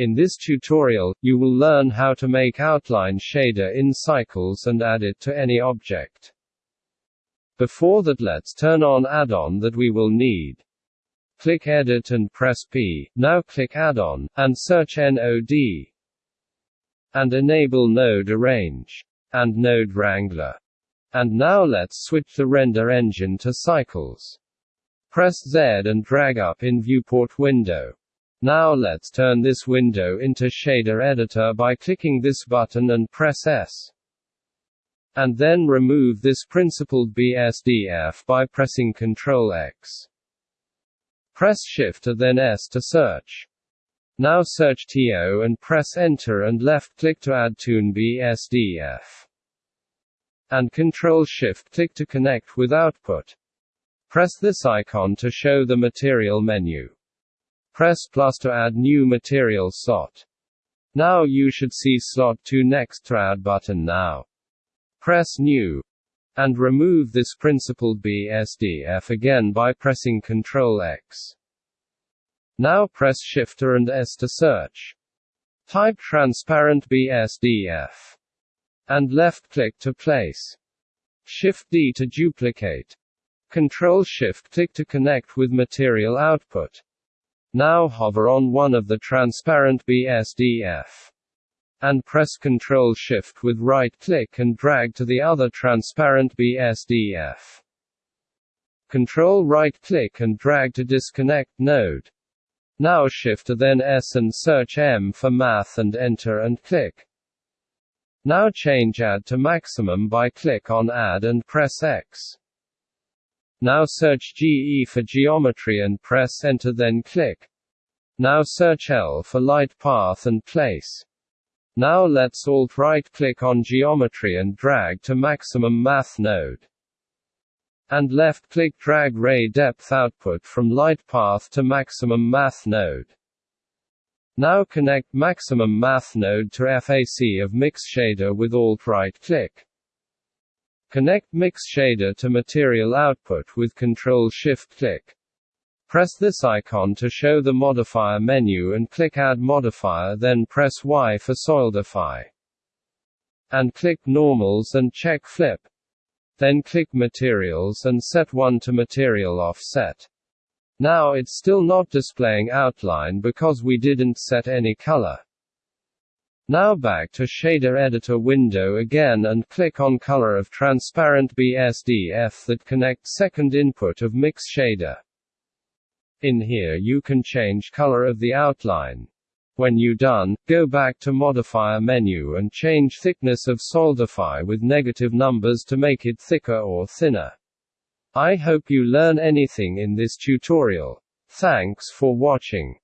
In this tutorial, you will learn how to make outline shader in Cycles and add it to any object. Before that let's turn on add-on that we will need. Click Edit and press P, now click Add-on, and search NOD, And enable Node Arrange. And Node Wrangler. And now let's switch the render engine to Cycles. Press Z and drag up in viewport window. Now let's turn this window into shader editor by clicking this button and press S. And then remove this principled BSDF by pressing Ctrl X. Press Shift and then S to search. Now search TO and press Enter and left click to add Toon BSDF. And Ctrl Shift click to connect with output. Press this icon to show the material menu. Press plus to add new material slot. Now you should see slot 2 next to add button now. Press new. And remove this principled BSDF again by pressing Ctrl X. Now press Shifter and S to search. Type transparent BSDF. And left click to place. Shift D to duplicate. Control Shift click to connect with material output. Now hover on one of the transparent BSDF. And press Ctrl Shift with right click and drag to the other transparent BSDF. Control right click and drag to disconnect node. Now Shift to then S and search M for math and enter and click. Now change add to maximum by click on add and press X. Now search GE for geometry and press enter then click. Now search L for light path and place. Now let's alt right click on geometry and drag to maximum math node. And left click drag ray depth output from light path to maximum math node. Now connect maximum math node to FAC of mix shader with alt right click. Connect Mix Shader to material output with Ctrl-Shift-Click. Press this icon to show the modifier menu and click Add Modifier then press Y for Solidify. And click Normals and check Flip. Then click Materials and set 1 to Material Offset. Now it's still not displaying outline because we didn't set any color. Now back to shader editor window again and click on color of transparent BSDF that connects second input of mix shader. In here you can change color of the outline. When you done, go back to modifier menu and change thickness of solidify with negative numbers to make it thicker or thinner. I hope you learn anything in this tutorial. Thanks for watching.